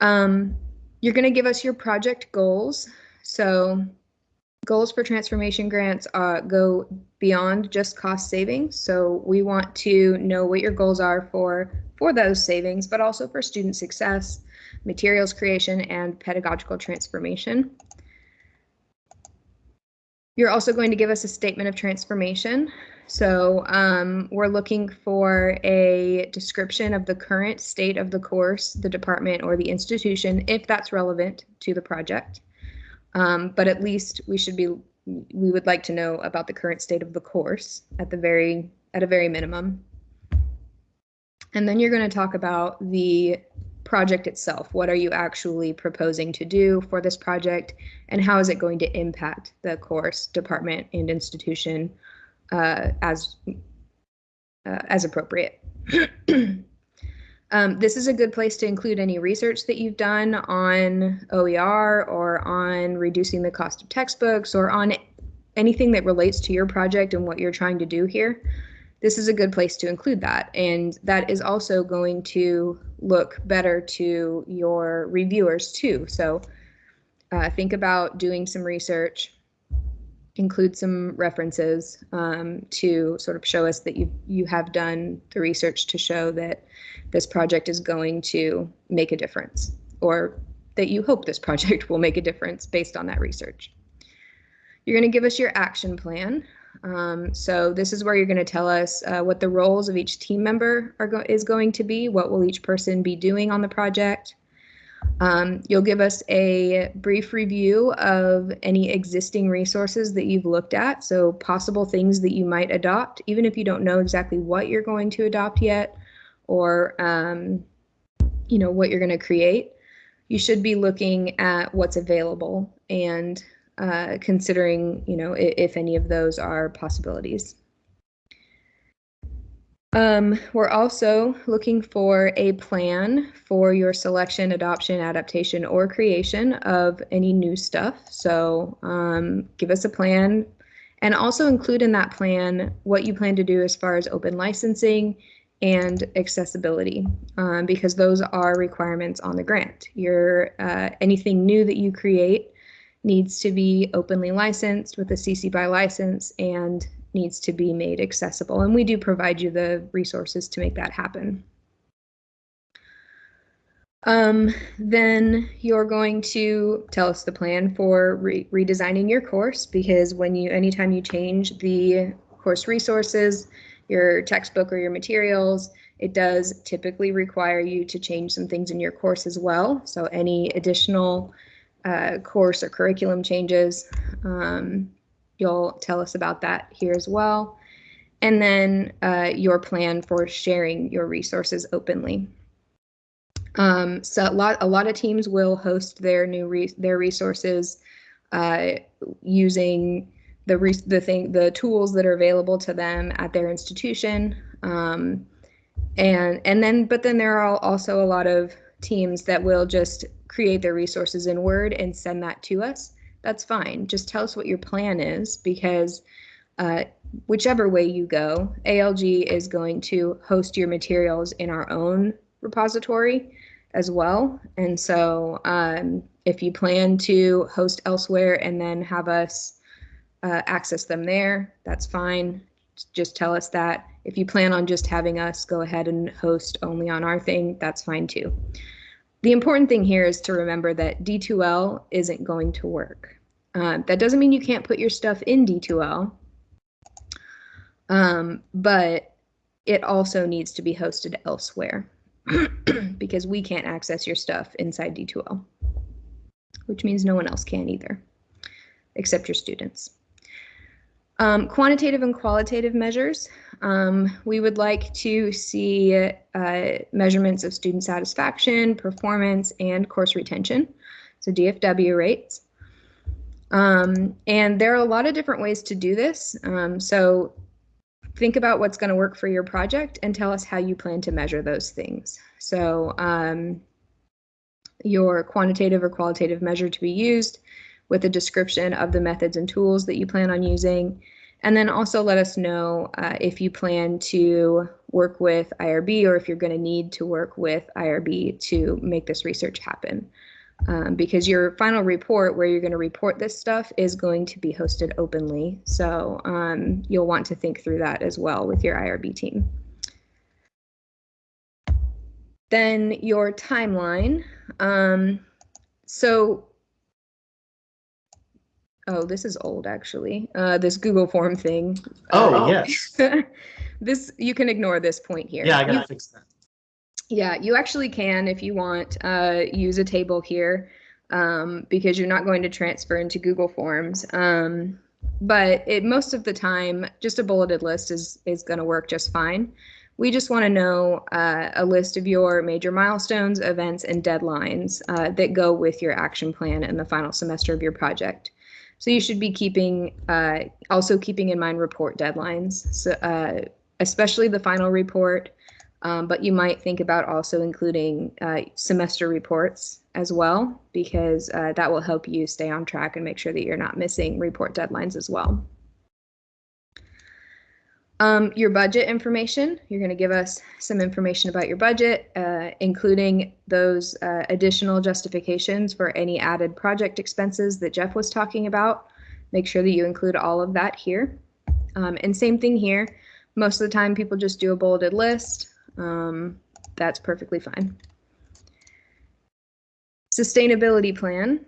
Um, you're going to give us your project goals. So goals for transformation grants uh, go beyond just cost savings. So we want to know what your goals are for for those savings, but also for student success, materials creation, and pedagogical transformation. You're also going to give us a statement of transformation. So um, we're looking for a description of the current state of the course, the department, or the institution, if that's relevant to the project. Um, but at least we should be, we would like to know about the current state of the course at the very, at a very minimum. And then you're going to talk about the project itself. What are you actually proposing to do for this project and how is it going to impact the course, department, and institution uh, as, uh, as appropriate. [CLEARS THROAT] Um, this is a good place to include any research that you've done on OER or on reducing the cost of textbooks or on anything that relates to your project and what you're trying to do here. This is a good place to include that. And that is also going to look better to your reviewers too. So uh, think about doing some research include some references um, to sort of show us that you you have done the research to show that this project is going to make a difference or that you hope this [LAUGHS] project will make a difference based on that research. You're going to give us your action plan. Um, so this is where you're going to tell us uh, what the roles of each team member are go is going to be, what will each person be doing on the project. Um, you'll give us a brief review of any existing resources that you've looked at, so possible things that you might adopt, even if you don't know exactly what you're going to adopt yet, or um, you know what you're going to create. You should be looking at what's available and uh, considering, you know, if, if, any of those are possibilities. Um, we're also looking for a plan for your selection, adoption, adaptation, or creation of any new stuff. So um, give us a plan and also include in that plan what you plan to do as far as open licensing and accessibility um, because those are requirements on the grant. Your uh, anything new that you create needs to be openly licensed with a CC BY license and needs to be made accessible. And we do provide you the resources to make that happen. Um, then you're going to tell us the plan for re redesigning your course because when you anytime you change the course resources, your textbook or your materials, it does typically require you to change some things in your course as well. So any additional uh, course or curriculum changes. Um, you'll tell us about that here as well. And then uh, your plan for sharing your resources openly. Um, so a lot, a lot of teams will host their new re their resources uh, using the re the thing the tools that are available to them at their institution. Um, and and then but then there are also a lot of teams that will just create their resources in Word and send that to us, that's fine. Just tell us what your plan is because uh, whichever way you go, ALG is going to host your materials in our own repository as well. And so um, if you plan to host elsewhere and then have us uh, access them there, that's fine. Just tell us that. If you plan on just having us go ahead and host only on our thing, that's fine too. The important thing here is to remember that D2L isn't going to work. Uh, that doesn't mean you can't put your stuff in D2L, um, but it also needs to be hosted elsewhere [CLEARS THROAT] because we can't access your stuff inside D2L, which means no one else can either, except your students. Um, quantitative and qualitative measures. Um, we would like to see uh, measurements of student satisfaction, performance, and course retention, so DFW rates. Um, and there are a lot of different ways to do this. Um, so think about what's going to work for your project and tell us how you plan to measure those things. So um, your quantitative or qualitative measure to be used with a description of the methods and tools that you plan on using. And then also let us know uh, if you plan to work with IRB or if you're going to need to work with IRB to make this research happen. Um, because your final report where you're going to report this stuff is going to be hosted openly. So um, you'll want to think through that as well with your IRB team. Then your timeline. Um, so Oh, this is old actually. Uh, this Google form thing. Oh, uh, [LAUGHS] yes. this you can ignore this point here. Yeah, I gotta you, fix that. Yeah, you actually can if you want uh, use a table here um, because you're not going to transfer into Google Forms. Um, but it, most of the time, just a bulleted list is is going to work just fine. We just want to know uh, a list of your major milestones, events, and deadlines uh, that go with your action plan in the final semester of your project. So you should be keeping uh, also keeping in mind report deadlines, so, uh, especially the final report. Um, but you might think about also including uh, semester reports as well, because uh, that will help you stay on track and make sure that you're not missing report deadlines as well. Um, your budget information, you're going to give us some information about your budget, uh, including those uh, additional justifications for any added project expenses that Jeff was talking about make sure that you include all of that here. Um, and same thing here. Most of the time, people just do a bulleted list. Um, that's perfectly fine. Sustainability plan.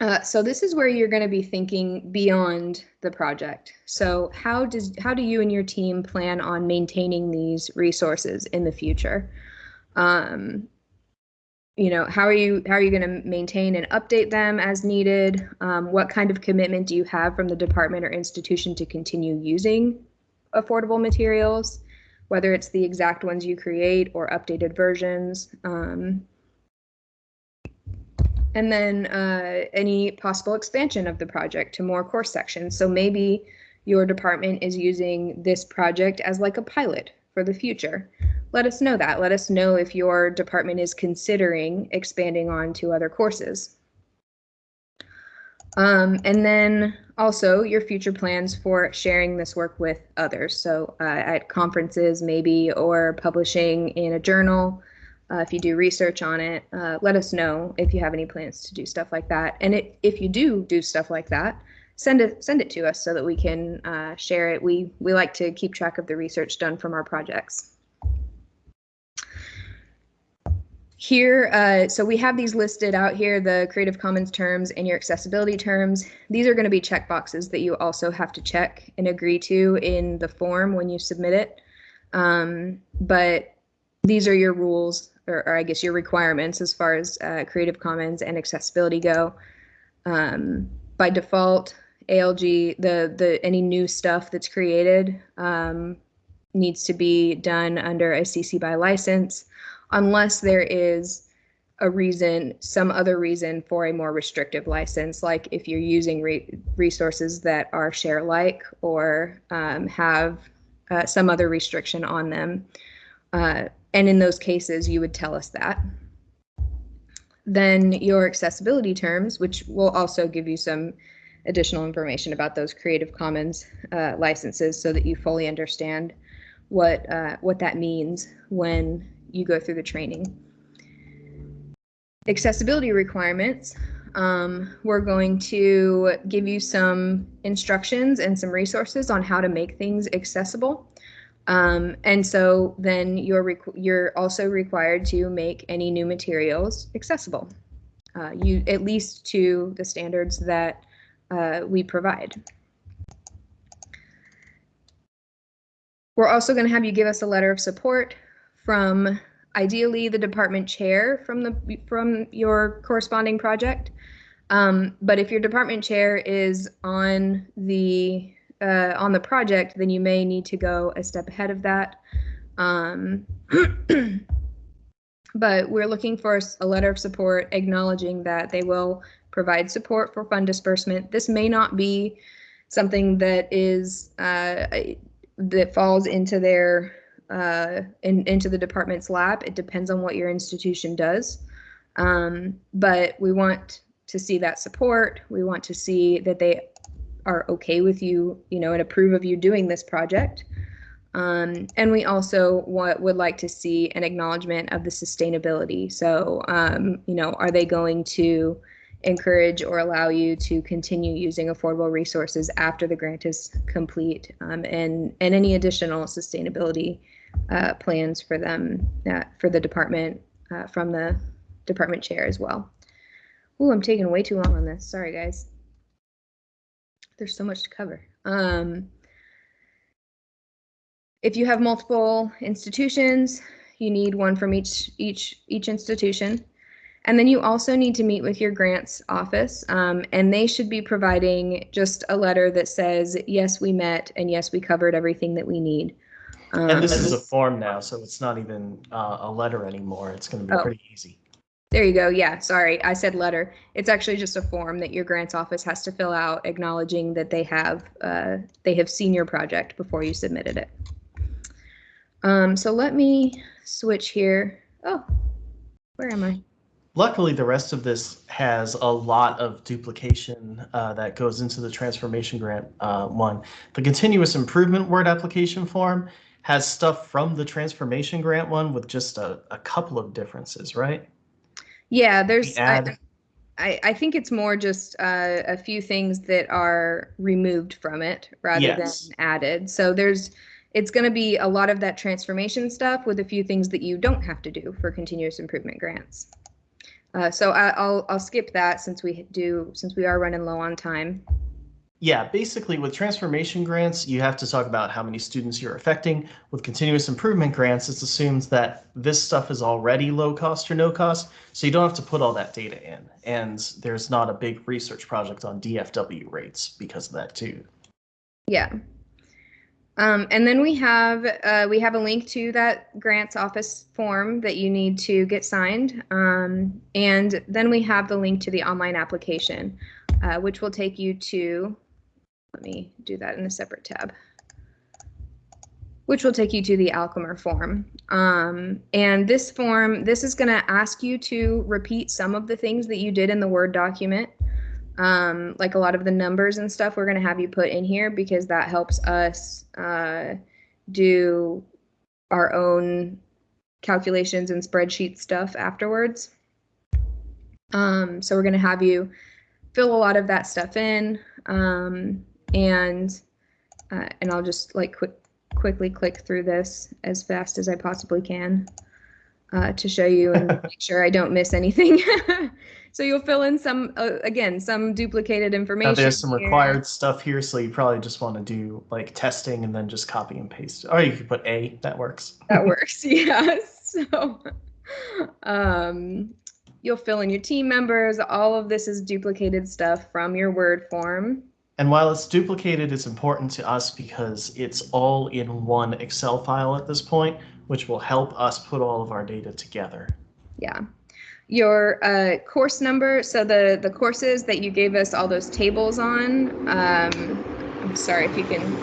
Uh, so this is where you're going to be thinking beyond the project. So how does how do you and your team plan on maintaining these resources in the future? Um, you know, how are you how are you going to maintain and update them as needed? Um, what kind of commitment do you have from the department or institution to continue using affordable materials, whether it's the exact ones you create or updated versions? Um, and then uh, any possible expansion of the project to more course sections. So maybe your department is using this project as like a pilot for the future. Let us know that. Let us know if your department is considering expanding on to other courses. Um, and then also your future plans for sharing this work with others. So uh, at conferences maybe or publishing in a journal, uh, if you do research on it, uh, let us know if you have any plans to do stuff like that. And it, if you do do stuff like that, send it send it to us so that we can uh, share it. We we like to keep track of the research done from our projects. Here, uh, so we have these listed out here, the Creative Commons terms and your accessibility terms. These are going to be checkboxes that you also have to check and agree to in the form when you submit it. Um, but these are your rules or, or I guess your requirements as far as uh, Creative Commons and accessibility go. Um, by default, ALG, the the any new stuff that's created um, needs to be done under a CC by license, unless there is a reason, some other reason for a more restrictive license, like if you're using re resources that are ShareAlike or um, have uh, some other restriction on them. Uh, and in those cases, you would tell us that. Then your accessibility terms, which will also give you some additional information about those Creative Commons uh, licenses so that you fully understand what, uh, what that means when you go through the training. Accessibility requirements, um, we're going to give you some instructions and some resources on how to make things accessible. Um, and so then you're you're also required to make any new materials accessible, uh, you at least to the standards that uh, we provide. We're also going to have you give us a letter of support from ideally the department chair from the from your corresponding project. Um, but if your department chair is on the uh, on the project, then you may need to go a step ahead of that. Um, [CLEARS THROAT] but we're looking for a letter of support acknowledging that they will provide support for fund disbursement. This may not be something that is uh, that falls into their uh, in, into the department's lap. It depends on what your institution does. Um, but we want to see that support. We want to see that they are okay with you, you know, and approve of you doing this project. Um, and we also want, would like to see an acknowledgement of the sustainability. So, um, you know, are they going to encourage or allow you to continue using affordable resources after the grant is complete um, and, and any additional sustainability uh, plans for them, uh, for the department, uh, from the department chair as well. Ooh, I'm taking way too long on this. Sorry, guys there's so much to cover. Um, if you have multiple institutions, you need one from each each each institution. And then you also need to meet with your grants office, um, and they should be providing just a letter that says, yes, we met, and yes, we covered everything that we need. Um, and this is a form now, so it's not even uh, a letter anymore. It's going to be Oh. pretty easy. There you go. Yeah, sorry, I said letter. It's actually just a form that your grants office has to fill out acknowledging that they have uh, they have seen your project before you submitted it. Um, so let me switch here. Oh, where am I? Luckily, the rest of this has a lot of duplication uh, that goes into the transformation grant uh, one. The continuous improvement word application form has stuff from the transformation grant one with just a, a couple of differences, right? Yeah, there's The I- I, I think it's more just uh, a few things that are removed from it rather Yes. than added. So there's, it's going to be a lot of that transformation stuff with a few things that you don't have to do for continuous improvement grants. Uh, so I, I'll I'll skip that since we do since we are running low on time. Yeah, basically with transformation grants, you have to talk about how many students you're affecting. With continuous improvement grants, it's assumed that this stuff is already low cost or no cost, so you don't have to put all that data in. And there's not a big research project on DFW rates because of that too. Yeah. Um, and then we have uh, we have a link to that grants office form that you need to get signed. Um, and then we have the link to the online application, uh, which will take you to. Let me do that in a separate tab. Which will take you to the Alchemer form. Um, and this form, this is going to ask you to repeat some of the things that you did in the Word document um, like a lot of the numbers and stuff we're going to have you put in here because that helps us uh, do our own calculations and spreadsheet stuff afterwards. Um, so we're going to have you fill a lot of that stuff in um, and uh, and I'll just like quick quickly click through this as fast as I possibly can uh, to show you and [LAUGHS] make sure I don't miss anything. [LAUGHS] so you'll fill in some, uh, again, some duplicated information. Now there's some here. required stuff here, so you probably just want to do like testing and then just copy and paste. Or you could put A, that works. That [LAUGHS] works, yeah. So um, you'll fill in your team members. All of this is duplicated stuff from your Word form. And while it's duplicated, it's important to us because it's all in one Excel file at this point, which will help us put all of our data together. Yeah. Your uh, course number, so the, the courses that you gave us all those tables on, um, I'm sorry if you can,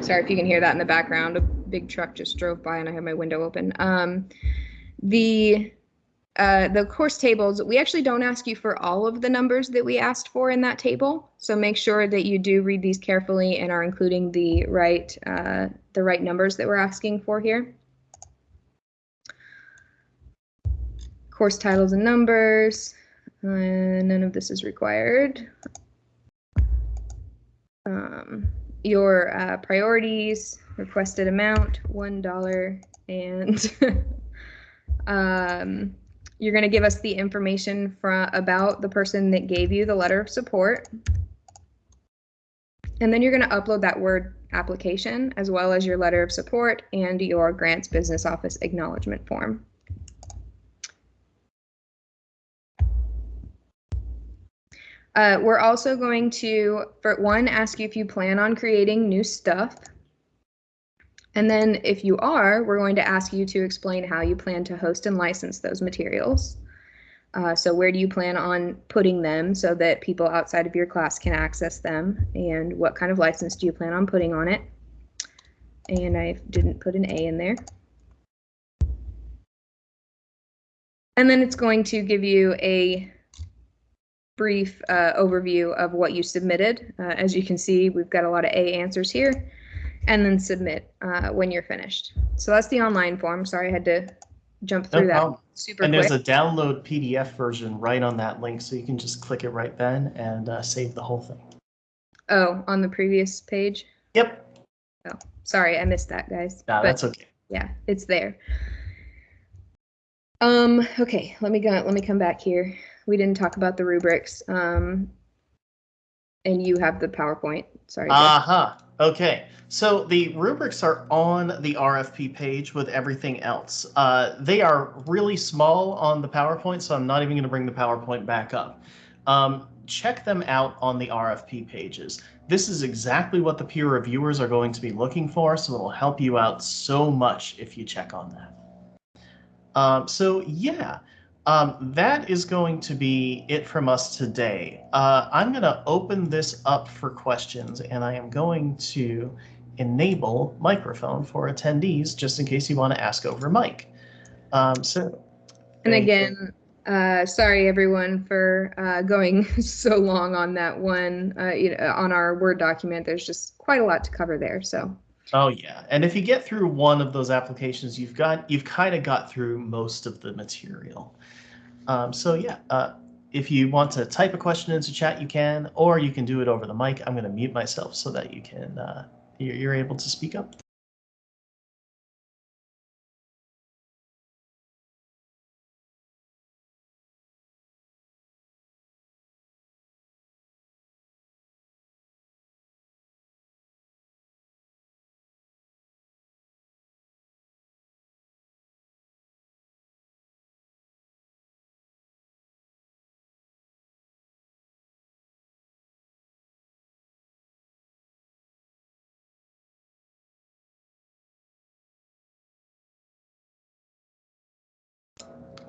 sorry if you can hear that in the background. A big truck just drove by and I have my window open. Um, the uh, the course tables, we actually don't ask you for all of the numbers that we asked for in that table. So make sure that you do read these carefully and are including the right uh, the right numbers that we're asking for here. Course titles and numbers. Uh, none of this is required. Um, your uh, priorities, requested amount, one dollar, and [LAUGHS] um, you're going to give us the information from about the person that gave you the letter of support. And then you're going to upload that Word application as well as your letter of support and your grants business office acknowledgement form. Uh, we're also going to, for one, ask you if you plan on creating new stuff. And then if you are, we're going to ask you to explain how you plan to host and license those materials. Uh, so where do you plan on putting them so that people outside of your class can access them? And what kind of license do you plan on putting on it? And I didn't put an A in there. And then it's going to give you a brief uh, overview of what you submitted. Uh, as you can see, we've got a lot of A answers here and then submit uh, when you're finished. So that's the online form. Sorry, I had to jump No through that problem. super And quick. there's a download PDF version right on that link, so you can just click it right then and uh, save the whole thing. oh, on the previous page. Yep, Oh, Sorry, I missed that, guys. nah, But that's okay. yeah, it's there. Um, okay, let me go. Let me come back here. We didn't talk about the rubrics. Um, and you have the PowerPoint. Sorry. Jeff. Aha. Okay. So the rubrics are on the RFP page with everything else. Uh, they are really small on the PowerPoint, so I'm not even going to bring the PowerPoint back up. Um, check them out on the RFP pages. This is exactly what the peer reviewers are going to be looking for, so it'll help you out so much if you check on that. Um, so yeah, um, that is going to be it from us today. Uh, I'm going to open this up for questions, and I am going to enable microphone for attendees just in case you want to ask over mic. Um, so, and again, uh, sorry everyone for uh, going [LAUGHS] so long on that one. Uh, you know, on our Word document, there's just quite a lot to cover there. So Oh yeah, and if you get through one of those applications, you've got you've kind of got through most of the material. Um, so yeah, uh, if you want to type a question into chat, you can, or you can do it over the mic. I'm going to mute myself so that you can uh, you're, you're able to speak up.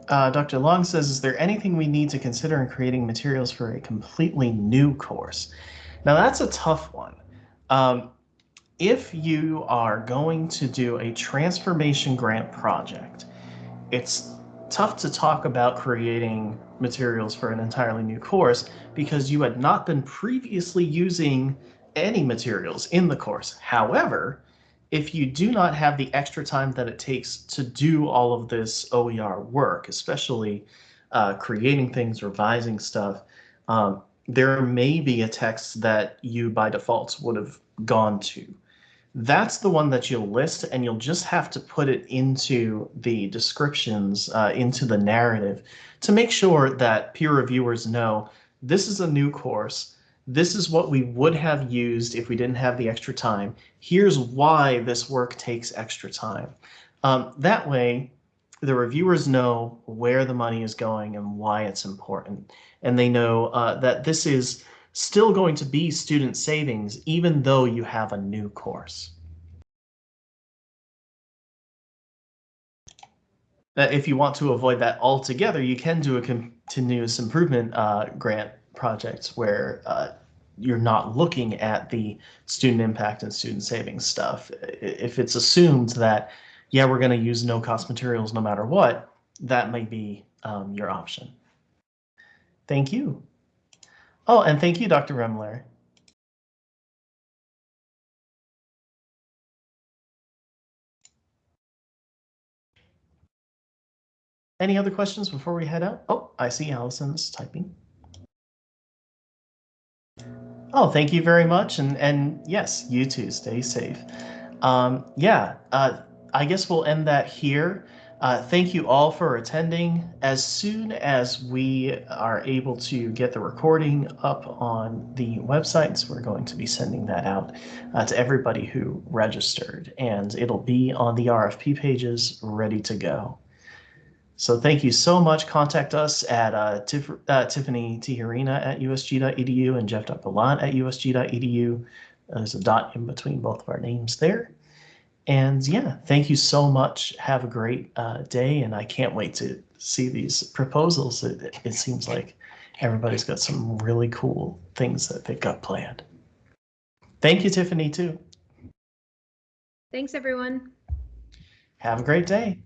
Uh, Dr. Long says, is there anything we need to consider in creating materials for a completely new course? Now that's a tough one. Um, if you are going to do a transformation grant project, it's tough to talk about creating materials for an entirely new course because you had not been previously using any materials in the course. However, if you do not have the extra time that it takes to do all of this OER work, especially uh, creating things, revising stuff, um, there may be a text that you by default would have gone to. That's the one that you'll list and you'll just have to put it into the descriptions, uh, into the narrative to make sure that peer reviewers know this is a new course this is what we would have used if we didn't have the extra time. Here's why this work takes extra time. Um, that way, the reviewers know where the money is going and why it's important. And they know uh, that this is still going to be student savings, even though you have a new course. That if you want to avoid that altogether, you can do a continuous improvement uh, grant project where uh, you're not looking at the student impact and student savings stuff. If it's assumed that, yeah, we're going to use no cost materials no matter what, that might be um, your option. Thank you. Oh, and thank you, Dr. Remler. Any other questions before we head out? Oh, I see Allison's typing. Oh, thank you very much. And, and yes, you too. Stay safe. Um, yeah, uh, I guess we'll end that here. Uh, thank you all for attending. As soon as we are able to get the recording up on the websites, we're going to be sending that out uh, to everybody who registered, and it'll be on the RFP pages ready to go. So thank you so much. Contact us at uh, Tif uh, Tiffany Tijerina at usg.edu and Jeff jeff.gallant at usg.edu. There's a dot in between both of our names there. And yeah, thank you so much. Have a great uh, day. And I can't wait to see these proposals. It, it seems like everybody's got some really cool things that they've got planned. Thank you, Tiffany, too. Thanks, everyone. Have a great day.